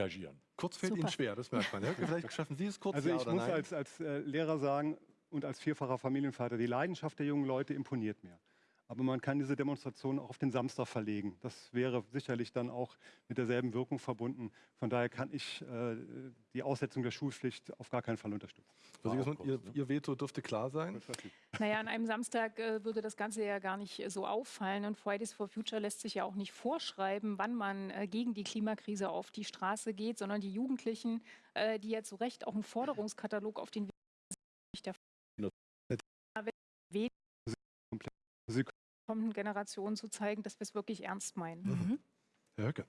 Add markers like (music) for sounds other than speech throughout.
reagieren. Kurz fällt Super. Ihnen schwer, das merkt man. Ja? (laughs) Vielleicht schaffen Sie es kurz, Also ja ich oder muss nein? als, als äh, Lehrer sagen und als vierfacher Familienvater, die Leidenschaft der jungen Leute imponiert mir. Aber man kann diese Demonstration auch auf den Samstag verlegen. Das wäre sicherlich dann auch mit derselben Wirkung verbunden. Von daher kann ich äh, die Aussetzung der Schulpflicht auf gar keinen Fall unterstützen. Auch Siegersmann, kurz, ihr, ne? ihr Veto dürfte klar sein. Naja, an einem Samstag äh, würde das Ganze ja gar nicht äh, so auffallen. Und Fridays for Future lässt sich ja auch nicht vorschreiben, wann man äh, gegen die Klimakrise auf die Straße geht, sondern die Jugendlichen, äh, die ja zu Recht auch einen Forderungskatalog auf den Weg nicht der Sie kommenden Generationen zu zeigen, dass wir es wirklich ernst meinen. Mhm. Herr Höcke.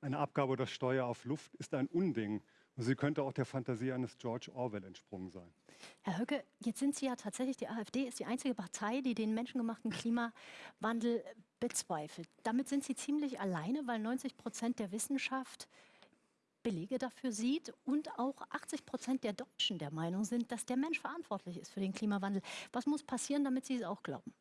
Eine Abgabe oder Steuer auf Luft ist ein Unding. Und sie könnte auch der Fantasie eines George Orwell entsprungen sein. Herr Höcke, jetzt sind Sie ja tatsächlich, die AfD ist die einzige Partei, die den menschengemachten Klimawandel bezweifelt. Damit sind Sie ziemlich alleine, weil 90 Prozent der Wissenschaft Belege dafür sieht und auch 80 Prozent der Deutschen der Meinung sind, dass der Mensch verantwortlich ist für den Klimawandel. Was muss passieren, damit Sie es auch glauben?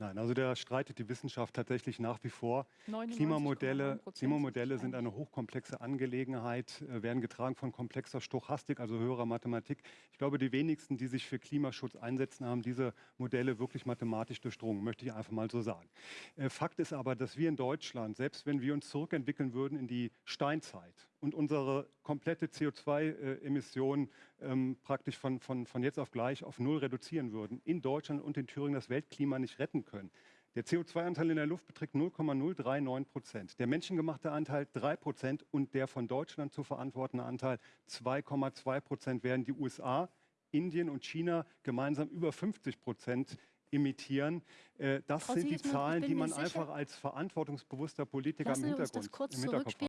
Nein, also da streitet die Wissenschaft tatsächlich nach wie vor. 99,9% Klimamodelle, sind Klimamodelle sind eine hochkomplexe Angelegenheit, äh, werden getragen von komplexer Stochastik, also höherer Mathematik. Ich glaube, die wenigsten, die sich für Klimaschutz einsetzen, haben diese Modelle wirklich mathematisch durchdrungen, möchte ich einfach mal so sagen. Äh, Fakt ist aber, dass wir in Deutschland, selbst wenn wir uns zurückentwickeln würden in die Steinzeit und unsere komplette CO2-Emissionen ähm, praktisch von, von, von jetzt auf gleich auf Null reduzieren würden, in Deutschland und in Thüringen das Weltklima nicht retten können. Der CO2-Anteil in der Luft beträgt 0,039 Prozent. Der menschengemachte Anteil 3 Prozent und der von Deutschland zu verantwortende Anteil 2,2 Prozent werden die USA, Indien und China gemeinsam über 50 Prozent emittieren. Äh, Das Frau sind die Zahlen, die man sicher- einfach als verantwortungsbewusster Politiker im Hintergrund, im Hinterkopf zurückspielen.